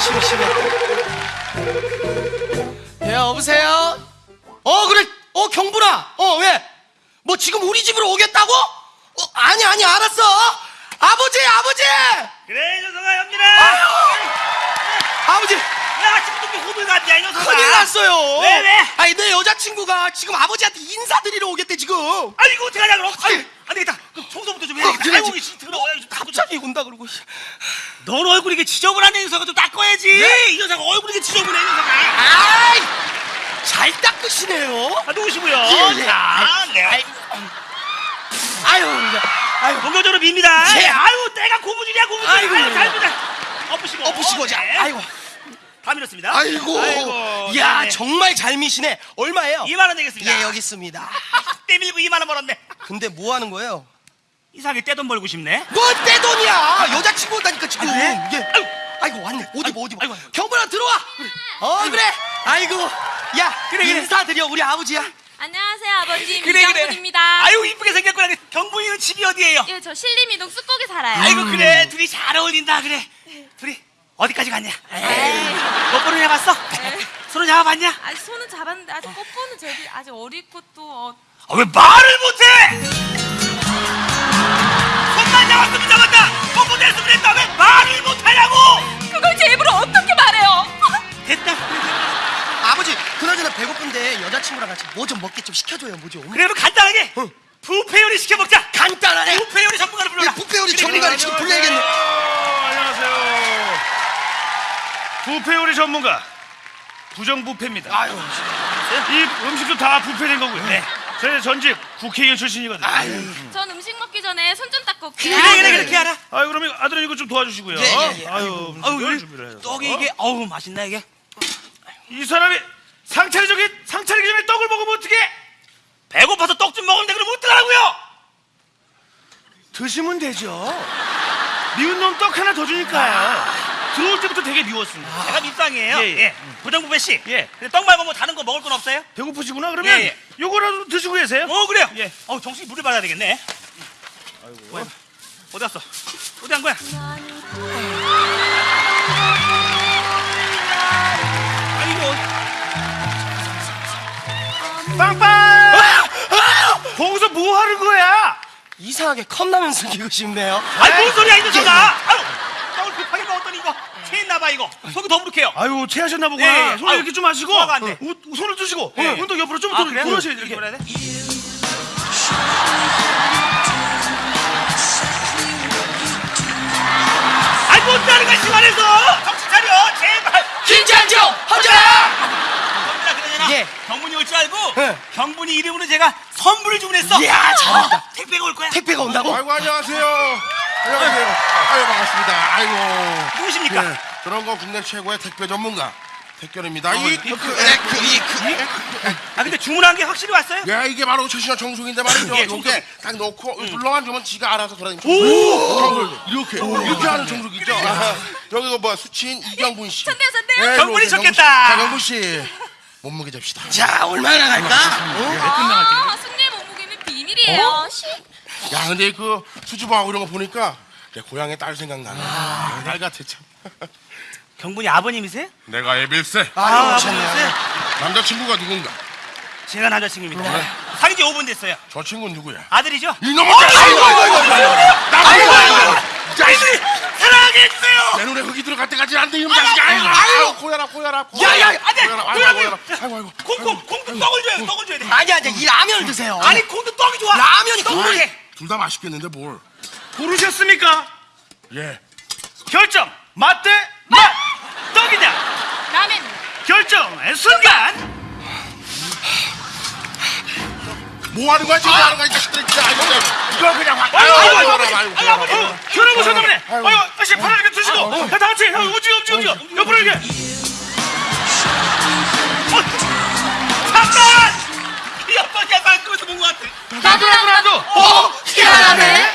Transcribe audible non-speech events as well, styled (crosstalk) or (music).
심심해. 심심해. 예 여보세요. 어 그래. 어 경분아. 어 왜? 뭐 지금 우리 집으로 오겠다고? 어 아니 아니 알았어. 아버지 아버지. 그래 이 녀석아 현민아. 아버지 왜 아침부터 이렇게 호들 같냐 이 녀석아 큰일 났어요. 왜, 왜? 아니 내 여자친구가 지금 아버지한테 인사드리러 오겠대 지금. 아니 이거 어떻게 하냐 그럼 아니. 안 되겠다 그럼 청소부터 좀 어, 해야겠다 그래야지. 아이고 이씨 더러워 갑자기 온다 그러고. 넌 얼굴이 이게 지저분한 이 녀석아 좀 닦아야지 네? 이 녀석아 얼굴이 이게 지저분해 이 녀석아 아이 잘 닦으시네요. 아 누구시고요 예, 예. 자 내가 아이, 아유, 아유, 본격적으로 밉니다 예. 아유 때가 고무줄이야 고무줄 아유 예. 잘 보자 엎으시고 엎으시고 자, 네. 아이고, 다 밀었습니다 아이고, 아이고 야 네. 정말 잘 미시네. 얼마예요? 2만 원 내겠습니다 예, 여기 있습니다. (laughs) 떼밀고 2만 원 벌었네 근데 뭐 하는 거예요? 이상하게 떼돈 벌고 싶네 뭐 떼돈이야? 여자 아, 그래? 예. 아이고 왔네. 어디 뭐 어디 뭐. 아이고. 경분아 들어와. 어 그래. 아이고, 야 그래, 그래. 인사드려 우리 아버지야. 안녕하세요 아버님 그래 그래 이장군입니다. 아유 이쁘게 생겼구나 경분이는 집이 어디예요? 예, 저 신림이동 쑥곡에 살아요. 아이고 그래 둘이 잘 어울린다 그래 둘이 어디까지 갔냐? 에이. 뽀뽀를 해봤어? 손을 잡아봤냐? 아직 손은 잡았는데 아직 뽀뽀는 저기 아직 어리고 또 어, 아, 왜 말을 못해? 손만 잡았으면 잡았다 뽀뽀도 친구랑 같이 뭐 좀 먹게 좀 시켜줘요 뭐 좀. 그래 그럼 간단하게 응. 부페 요리 시켜 먹자 간단하네. 부페 요리 전문가를 불러라 부페 요리 전문가를 지금. 불러야겠네. 안녕하세요. 부페 요리 전문가 부정 부페입니다. 아유, 이 음식도 다 부페된 거고요. 네. 저희 전직 국회의원 출신이거든요. 아유. 전 음식 먹기 전에 손 좀 닦고 올게요. 그래 그래 그렇게 하라 아유 그러면 아들은 이거 좀 도와주시고요. 예, 예, 예. 아유, 아유 열왜 준비를 해서. 떡이 이게 어우 맛있나 이게 이 사람이 상차리 저기 상차리기 전에 떡을 먹으면 어떻게? 배고파서 떡 좀 먹으면 돼 그러면 어떡하라고요 드시면 되죠. 미운 놈 떡 하나 더 주니까요. 들어올 때부터 되게 미웠습니다. 제가 밉상이에요 예, 예, 예. 부정부패 씨 예. 근데 떡 말고 뭐 다른 거 먹을 건 없어요? 배고프시구나 그러면 예, 예. 요거라도 드시고 계세요. 어 그래요 예. 어 정신이 물을 받아야 되겠네 아이고. 어디 갔어 어디 간 거야 이상하게 컵라면 숨기고 싶네요. 아이 뭔 소리야 이 녀석아 아유 떡을 급하게 먹었더니 이거 체했나봐 이거 속이 더부룩해요 아유 체하셨나 보구나. 예, 예. 손을 아유, 이렇게 좀 하시고 소화가 안 돼. 우, 손을 드시고 예. 어, 운동 옆으로 좀 아, 그래요? 돌아셔야 돼. 이렇게. 돌아야 돼? 아이 못하는 거야 시간에서 줄 알고 예. 경분이 이름으로 제가 선물을 주문했어 이야, 잘한다. 어, 택배가 올 거야 택배가 온다고? 아이고 안녕하세요. 안녕하세요. 아유 반갑습니다. 아이고. 누구십니까? 예, 그런 거 국내 최고의 택배 전문가 택견입니다. 이 이- 그, 그, 그, 이, 그, 아 근데 주문한 게 확실히 왔어요? 야 이게 바로 최신형 정수기인데 말이죠. 예, 이게 정수기. 딱 넣고 불러만 주면 지가 알아서 돌아다니죠. 오! 이렇게 이렇게 하는 정수기죠. 아, 여기 그 뭐야 수치인 이경분 씨. 선대요, 선대요. 예, 경분이 좋겠다. 씨. 자 경분 씨 몸무게 잡시다. 자 얼마나 갈까? 어? 아, 승리의 몸무게는 비밀이에요. 쉿. 야 근데 그 수줍어하고 이런 거 보니까 내 고향의 딸 생각나네. 아, 딸 같아 참. (laughs) 경분이 아버님이세요? 내가 애빌세. 아. 아버님이세요? 남자친구가 누군가? 제가 남자친구입니다 사귄 지 5분 됐어요 저 친구는 누구야? 아들이죠? 이놈의 자식! 아이고 아이고 아이고 아이고 아이 해주세요. 내 눈에 흙이 들어갈 때까지 안 돼 이놈 자식 아이고 아이고 고야라 고야라 야, 야, 안 돼! 고야라 아이고 아이고 아이고. 콩콩 콩도 떡을 줘요 떡을 줘야 돼. 아니 아니 이 라면을 드세요. 아니 콩도 떡이 좋아. 라면이 떡을 국물이- 해. 둘다 맛있겠는데 뭘? 고르셨습니까? 예. 결정. 맛 대 맛. 떡이냐? 라면. 결정의 순간 뭐 하는 거야? 지금 아! 하는 거야? 이 자식들 진짜 아이고 이걸 그냥 확 아유 아유 아유 아버지 결혼 오셨나 보네 아유. 아저씨 팔을 이렇게 드시고. 다 같이 움직여 움직여 움직여. 옆으로 이렇게. 어, 잠깐! 이 아빠 계산 그것도 본것 같아. 나도 나도 나도. 오 희한하네.